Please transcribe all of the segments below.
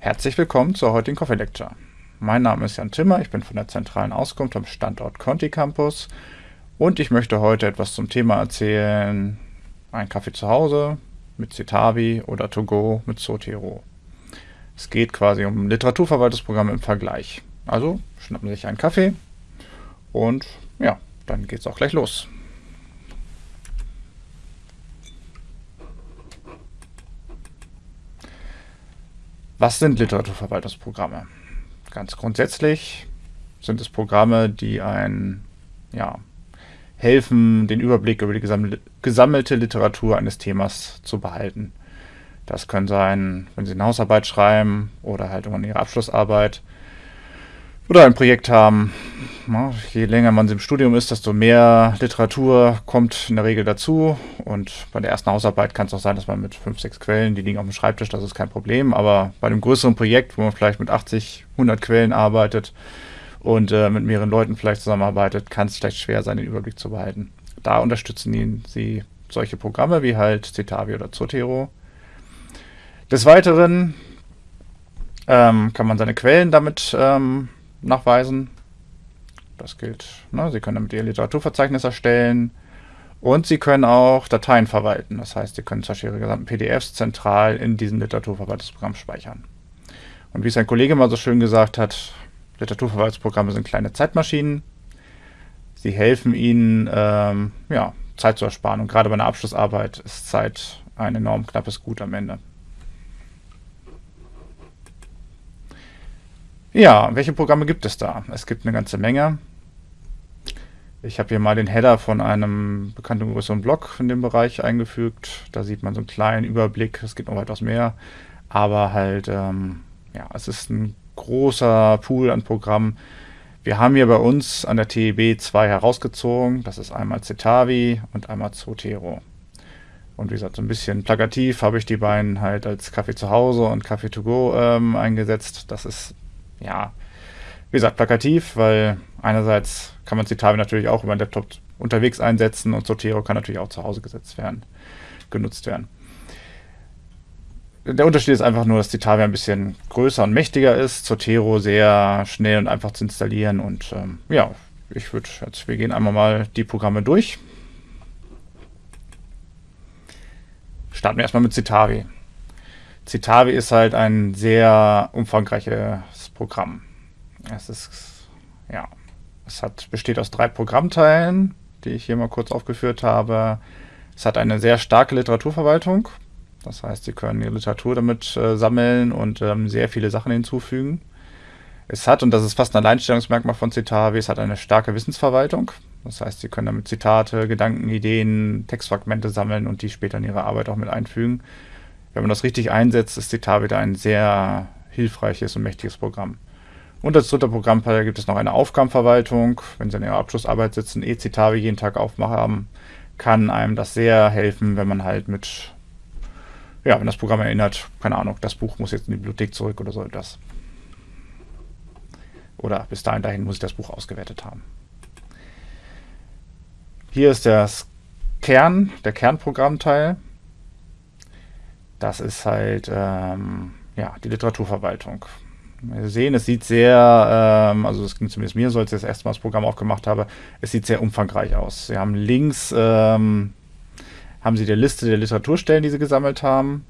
Herzlich willkommen zur heutigen Coffee Lecture. Mein Name ist Jan Timmer, ich bin von der zentralen Auskunft am Standort Conti Campus und ich möchte heute etwas zum Thema erzählen, ein Kaffee zu Hause mit Citavi oder To Go mit Zotero. Es geht quasi um Literaturverwaltungsprogramme im Vergleich. Also schnappen Sie sich einen Kaffee und ja, dann geht es auch gleich los. Was sind Literaturverwaltungsprogramme? Ganz grundsätzlich sind es Programme, die ein, ja, helfen, den Überblick über die gesammelte Literatur eines Themas zu behalten. Das können sein, wenn Sie eine Hausarbeit schreiben oder halt in Ihre Abschlussarbeit oder ein Projekt haben. je länger man im Studium ist, desto mehr Literatur kommt in der Regel dazu. Und bei der ersten Hausarbeit kann es auch sein, dass man mit fünf, sechs Quellen, die liegen auf dem Schreibtisch, das ist kein Problem. Aber bei einem größeren Projekt, wo man vielleicht mit 80, 100 Quellen arbeitet und äh, mit mehreren Leuten vielleicht zusammenarbeitet, kann es vielleicht schwer sein, den Überblick zu behalten. Da unterstützen ihn sie solche Programme wie halt Citavi oder Zotero. Des Weiteren ähm, kann man seine Quellen damit ähm, nachweisen. Das gilt. Ne? Sie können damit Ihr Literaturverzeichnis erstellen und Sie können auch Dateien verwalten. Das heißt, Sie können zum Beispiel Ihre gesamten PDFs zentral in diesem Literaturverwaltungsprogramm speichern. Und wie es ein Kollege mal so schön gesagt hat, Literaturverwaltungsprogramme sind kleine Zeitmaschinen. Sie helfen Ihnen, ähm, ja, Zeit zu ersparen. Und gerade bei einer Abschlussarbeit ist Zeit ein enorm knappes Gut am Ende. Ja, welche Programme gibt es da? Es gibt eine ganze Menge. Ich habe hier mal den Header von einem bekannten größeren Blog in dem Bereich eingefügt. Da sieht man so einen kleinen Überblick. Es gibt noch weitaus mehr. Aber halt, ähm, ja, es ist ein großer Pool an Programmen. Wir haben hier bei uns an der TEB zwei herausgezogen. Das ist einmal Cetavi und einmal Zotero. Und wie gesagt, so ein bisschen plakativ habe ich die beiden halt als Kaffee zu Hause und Kaffee to go ähm, eingesetzt. Das ist ja, wie gesagt, plakativ, weil einerseits kann man Citavi natürlich auch über den Laptop unterwegs einsetzen und Zotero kann natürlich auch zu Hause gesetzt werden, genutzt werden. Der Unterschied ist einfach nur, dass Citavi ein bisschen größer und mächtiger ist, Zotero sehr schnell und einfach zu installieren und ähm, ja, ich würde jetzt, wir gehen einmal mal die Programme durch. Starten wir erstmal mit Citavi. Citavi ist halt ein sehr umfangreiches Programm. Es ist, ja, es hat, besteht aus drei Programmteilen, die ich hier mal kurz aufgeführt habe. Es hat eine sehr starke Literaturverwaltung. Das heißt, Sie können Ihre Literatur damit äh, sammeln und ähm, sehr viele Sachen hinzufügen. Es hat, und das ist fast ein Alleinstellungsmerkmal von Citavi, es hat eine starke Wissensverwaltung. Das heißt, Sie können damit Zitate, Gedanken, Ideen, Textfragmente sammeln und die später in Ihre Arbeit auch mit einfügen. Wenn man das richtig einsetzt, ist Citar wieder ein sehr hilfreiches und mächtiges Programm. Und als dritter Programmteil gibt es noch eine Aufgabenverwaltung. Wenn Sie in Ihrer Abschlussarbeit sitzen, e-Citavi jeden Tag aufmachen, kann einem das sehr helfen, wenn man halt mit, ja, wenn das Programm erinnert, keine Ahnung, das Buch muss jetzt in die Bibliothek zurück oder so etwas. Oder bis dahin dahin muss ich das Buch ausgewertet haben. Hier ist das Kern, der Kernprogrammteil. Das ist halt ähm, ja, die Literaturverwaltung. Wir sehen, es sieht sehr, ähm, also das ging zumindest mir so, als ich das erste Mal das Programm aufgemacht habe, es sieht sehr umfangreich aus. Sie haben links, ähm, haben Sie die Liste der Literaturstellen, die Sie gesammelt haben.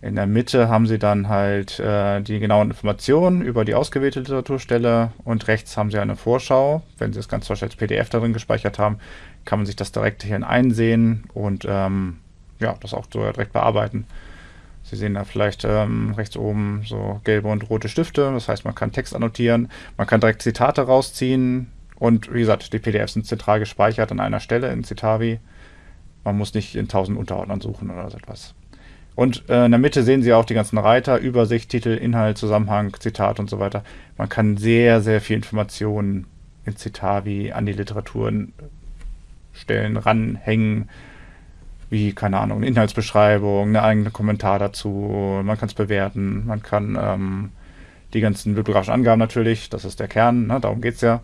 In der Mitte haben Sie dann halt äh, die genauen Informationen über die ausgewählte Literaturstelle und rechts haben Sie eine Vorschau. Wenn Sie das Ganze als PDF darin gespeichert haben, kann man sich das direkt hier einsehen und ähm, ja, das auch so direkt bearbeiten. Sie sehen da vielleicht ähm, rechts oben so gelbe und rote Stifte. Das heißt, man kann Text annotieren, man kann direkt Zitate rausziehen und wie gesagt, die PDFs sind zentral gespeichert an einer Stelle in Citavi. Man muss nicht in tausend Unterordnern suchen oder so etwas. Und äh, in der Mitte sehen Sie auch die ganzen Reiter, Übersicht, Titel, Inhalt, Zusammenhang, Zitat und so weiter. Man kann sehr, sehr viel Informationen in Citavi an die Literaturen stellen, ranhängen wie, keine Ahnung, eine Inhaltsbeschreibung, eine eigene Kommentar dazu, man kann es bewerten, man kann ähm, die ganzen bibliografischen Angaben natürlich, das ist der Kern, ne, darum geht es ja.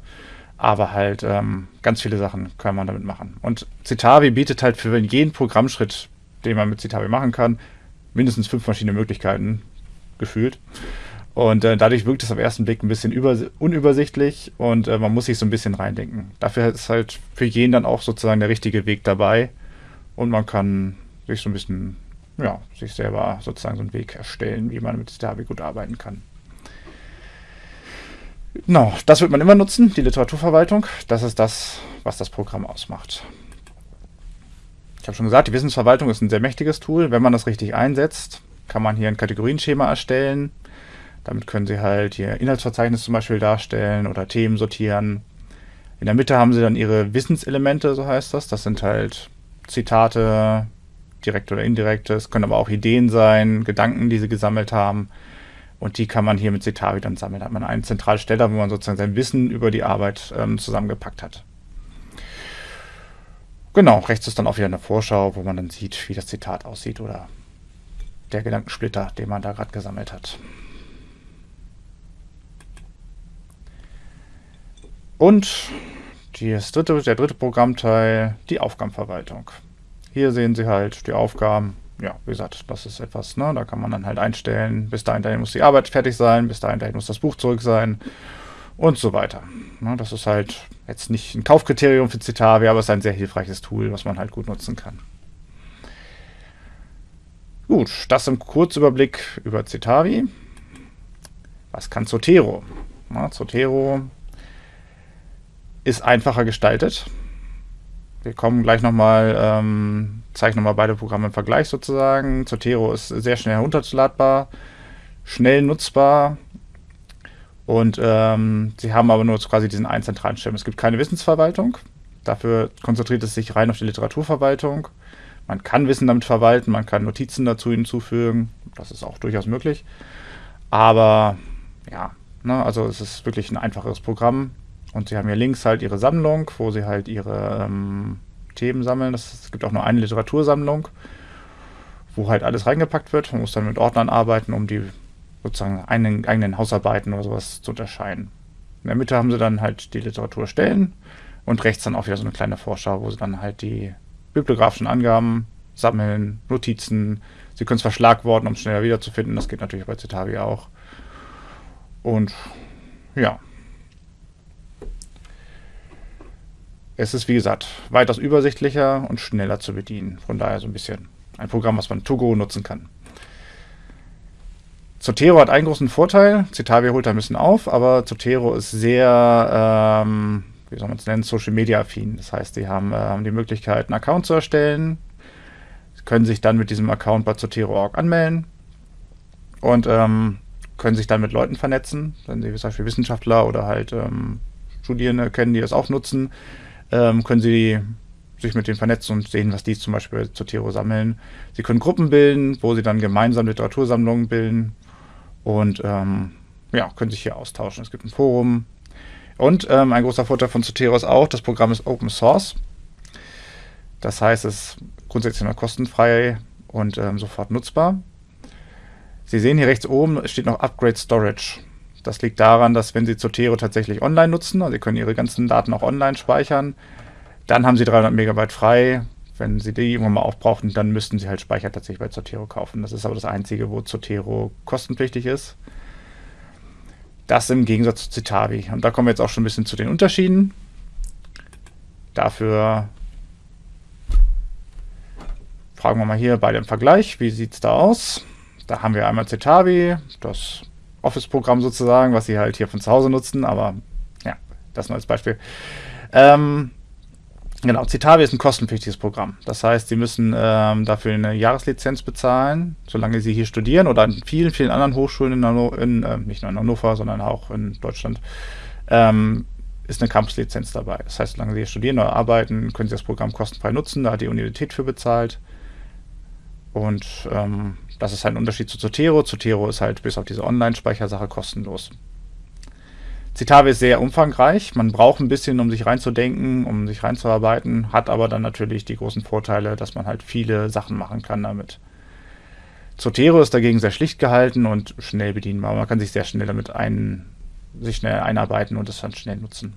Aber halt ähm, ganz viele Sachen kann man damit machen. Und Citavi bietet halt für jeden Programmschritt, den man mit Citavi machen kann, mindestens fünf verschiedene Möglichkeiten, gefühlt. Und äh, dadurch wirkt es auf ersten Blick ein bisschen unübersichtlich und äh, man muss sich so ein bisschen reindenken. Dafür ist halt für jeden dann auch sozusagen der richtige Weg dabei und man kann sich so ein bisschen, ja, sich selber sozusagen so einen Weg erstellen, wie man mit Citavi gut arbeiten kann. Genau, das wird man immer nutzen, die Literaturverwaltung. Das ist das, was das Programm ausmacht. Ich habe schon gesagt, die Wissensverwaltung ist ein sehr mächtiges Tool. Wenn man das richtig einsetzt, kann man hier ein Kategorienschema erstellen damit können Sie halt Ihr Inhaltsverzeichnis zum Beispiel darstellen oder Themen sortieren. In der Mitte haben Sie dann Ihre Wissenselemente, so heißt das. Das sind halt Zitate, direkt oder indirekt. Es können aber auch Ideen sein, Gedanken, die Sie gesammelt haben. Und die kann man hier mit Citavi dann sammeln. Da hat man einen Zentralsteller, wo man sozusagen sein Wissen über die Arbeit ähm, zusammengepackt hat. Genau, rechts ist dann auch wieder eine Vorschau, wo man dann sieht, wie das Zitat aussieht oder der Gedankensplitter, den man da gerade gesammelt hat. Und dritte, der dritte Programmteil, die Aufgabenverwaltung. Hier sehen Sie halt die Aufgaben. Ja, wie gesagt, das ist etwas, ne, da kann man dann halt einstellen, bis dahin, dahin muss die Arbeit fertig sein, bis dahin, dahin muss das Buch zurück sein und so weiter. Ne, das ist halt jetzt nicht ein Kaufkriterium für Citavi, aber es ist ein sehr hilfreiches Tool, was man halt gut nutzen kann. Gut, das im Kurzüberblick über Citavi. Was kann Zotero? Na, Zotero ist einfacher gestaltet. Wir kommen gleich nochmal, ähm, zeichnen nochmal beide Programme im Vergleich sozusagen. Zotero ist sehr schnell herunterzuladbar, schnell nutzbar und ähm, sie haben aber nur quasi diesen einen zentralen Schirm. Es gibt keine Wissensverwaltung, dafür konzentriert es sich rein auf die Literaturverwaltung. Man kann Wissen damit verwalten, man kann Notizen dazu hinzufügen, das ist auch durchaus möglich. Aber ja, ne, also es ist wirklich ein einfacheres Programm. Und sie haben hier links halt ihre Sammlung, wo sie halt ihre ähm, Themen sammeln. Es gibt auch nur eine Literatursammlung, wo halt alles reingepackt wird. Man muss dann mit Ordnern arbeiten, um die sozusagen eigenen, eigenen Hausarbeiten oder sowas zu unterscheiden. In der Mitte haben sie dann halt die Literaturstellen und rechts dann auch wieder so eine kleine Vorschau, wo sie dann halt die bibliografischen Angaben sammeln, Notizen. Sie können es verschlagworten, um es schneller wiederzufinden. Das geht natürlich bei Citavi auch. Und ja, Es ist, wie gesagt, weitaus übersichtlicher und schneller zu bedienen. Von daher so ein bisschen ein Programm, was man Togo nutzen kann. Zotero hat einen großen Vorteil. Citavi holt da ein bisschen auf, aber Zotero ist sehr, ähm, wie soll man es nennen, Social Media affin. Das heißt, die haben ähm, die Möglichkeit, einen Account zu erstellen. Können sich dann mit diesem Account bei Zotero.org anmelden und ähm, können sich dann mit Leuten vernetzen, wenn sie zum Beispiel Wissenschaftler oder halt ähm, Studierende kennen, die das auch nutzen ähm, können Sie sich mit denen vernetzen und sehen, was die zum Beispiel zu Tiro sammeln. Sie können Gruppen bilden, wo sie dann gemeinsam Literatursammlungen bilden und ähm, ja, können sich hier austauschen. Es gibt ein Forum. Und ähm, ein großer Vorteil von Zotero ist auch, das Programm ist Open Source. Das heißt, es ist grundsätzlich noch kostenfrei und ähm, sofort nutzbar. Sie sehen hier rechts oben steht noch Upgrade Storage. Das liegt daran, dass wenn Sie Zotero tatsächlich online nutzen, also Sie können Ihre ganzen Daten auch online speichern, dann haben Sie 300 Megabyte frei. Wenn Sie die irgendwann mal aufbrauchen, dann müssten Sie halt Speicher tatsächlich bei Zotero kaufen. Das ist aber das Einzige, wo Zotero kostenpflichtig ist. Das im Gegensatz zu Citavi. Und da kommen wir jetzt auch schon ein bisschen zu den Unterschieden. Dafür fragen wir mal hier beide im Vergleich. Wie sieht es da aus? Da haben wir einmal Citavi, das Office-Programm sozusagen, was sie halt hier von zu Hause nutzen, aber ja, das nur als Beispiel. Ähm, genau, Citavi ist ein kostenpflichtiges Programm. Das heißt, sie müssen ähm, dafür eine Jahreslizenz bezahlen, solange sie hier studieren oder an vielen, vielen anderen Hochschulen in, Hanno in äh, nicht nur in Hannover, sondern auch in Deutschland. Ähm, ist eine Campus-Lizenz dabei. Das heißt, solange Sie hier studieren oder arbeiten, können Sie das Programm kostenfrei nutzen. Da hat die Universität für bezahlt. Und ähm, das ist halt ein Unterschied zu Zotero. Zotero ist halt bis auf diese Online-Speichersache kostenlos. Citave ist sehr umfangreich. Man braucht ein bisschen, um sich reinzudenken, um sich reinzuarbeiten, hat aber dann natürlich die großen Vorteile, dass man halt viele Sachen machen kann damit. Zotero ist dagegen sehr schlicht gehalten und schnell bedienbar. Man kann sich sehr schnell damit ein, sich schnell einarbeiten und es dann schnell nutzen.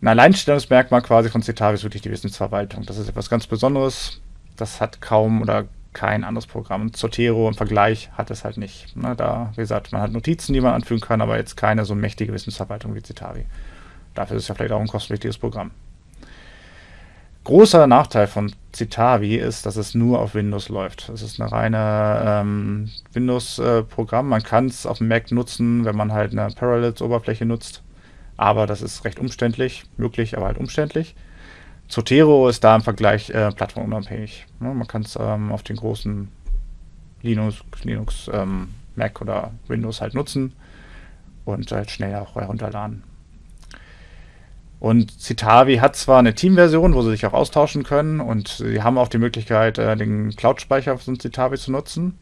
Ein Alleinstellungsmerkmal quasi von Citave ist wirklich die Wissensverwaltung. Das ist etwas ganz Besonderes. Das hat kaum oder kein anderes Programm. Zotero im Vergleich hat es halt nicht. Ne, da, wie gesagt, man hat Notizen, die man anfügen kann, aber jetzt keine so mächtige Wissensverwaltung wie Citavi. Dafür ist es ja vielleicht auch ein kostenpflichtiges Programm. Großer Nachteil von Citavi ist, dass es nur auf Windows läuft. Es ist eine reine ähm, Windows-Programm. Äh, man kann es auf dem Mac nutzen, wenn man halt eine Parallels-Oberfläche nutzt. Aber das ist recht umständlich, möglich, aber halt umständlich. Zotero ist da im Vergleich äh, plattformunabhängig. Ja, man kann es ähm, auf den großen Linux, Linux ähm, Mac oder Windows halt nutzen und halt schnell auch herunterladen. Und Citavi hat zwar eine Team-Version, wo sie sich auch austauschen können und sie haben auch die Möglichkeit, äh, den Cloud-Speicher von Citavi zu nutzen.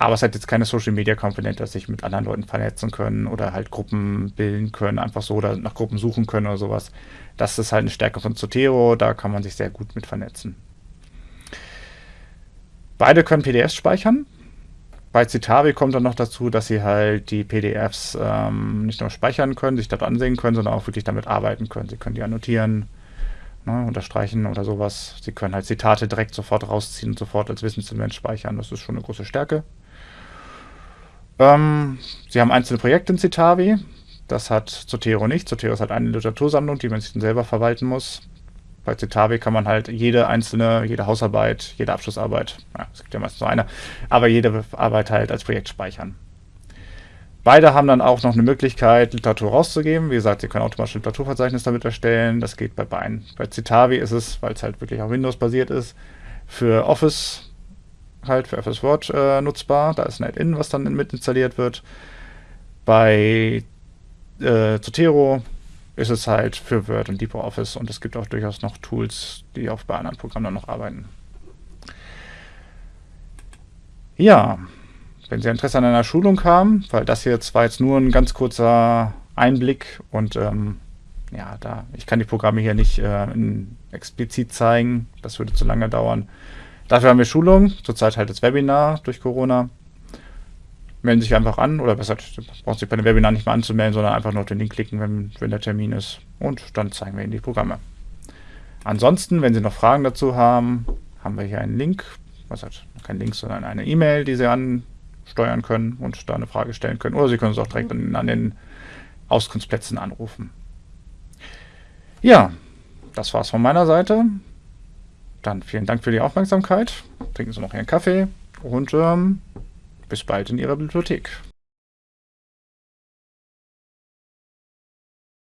Aber es hat jetzt keine Social-Media-Komponente, dass sich mit anderen Leuten vernetzen können oder halt Gruppen bilden können, einfach so oder nach Gruppen suchen können oder sowas. Das ist halt eine Stärke von Zotero, da kann man sich sehr gut mit vernetzen. Beide können PDFs speichern. Bei Citavi kommt dann noch dazu, dass sie halt die PDFs ähm, nicht nur speichern können, sich dort ansehen können, sondern auch wirklich damit arbeiten können. Sie können die annotieren, ne, unterstreichen oder sowas. Sie können halt Zitate direkt sofort rausziehen und sofort als Wissenselement speichern. Das ist schon eine große Stärke. Ähm, sie haben einzelne Projekte in Citavi. Das hat Zotero nicht. Zotero ist halt eine Literatursammlung, die man sich dann selber verwalten muss. Bei Citavi kann man halt jede einzelne, jede Hausarbeit, jede Abschlussarbeit, ja, es gibt ja meistens nur eine, aber jede Arbeit halt als Projekt speichern. Beide haben dann auch noch eine Möglichkeit, Literatur rauszugeben. Wie gesagt, Sie können automatisch Literaturverzeichnis damit erstellen. Das geht bei beiden. Bei Citavi ist es, weil es halt wirklich auf Windows basiert ist, für Office halt für FS Word äh, nutzbar. Da ist NetIn, was dann mit installiert wird. Bei äh, Zotero ist es halt für Word und LibreOffice und es gibt auch durchaus noch Tools, die auch bei anderen Programmen noch arbeiten. Ja, wenn Sie Interesse an einer Schulung haben, weil das hier zwar jetzt nur ein ganz kurzer Einblick und ähm, ja, da ich kann die Programme hier nicht äh, explizit zeigen, das würde zu lange dauern. Dafür haben wir Schulungen, zurzeit halt das Webinar durch Corona. Melden sich einfach an oder besser, brauchen sich bei dem Webinar nicht mehr anzumelden, sondern einfach nur auf den Link klicken, wenn, wenn der Termin ist. Und dann zeigen wir Ihnen die Programme. Ansonsten, wenn Sie noch Fragen dazu haben, haben wir hier einen Link, was hat kein Link, sondern eine E-Mail, die Sie ansteuern können und da eine Frage stellen können. Oder Sie können es auch direkt an, an den Auskunftsplätzen anrufen. Ja, das war's von meiner Seite. Dann vielen Dank für die Aufmerksamkeit. Trinken Sie noch Ihren Kaffee und ähm, bis bald in Ihrer Bibliothek.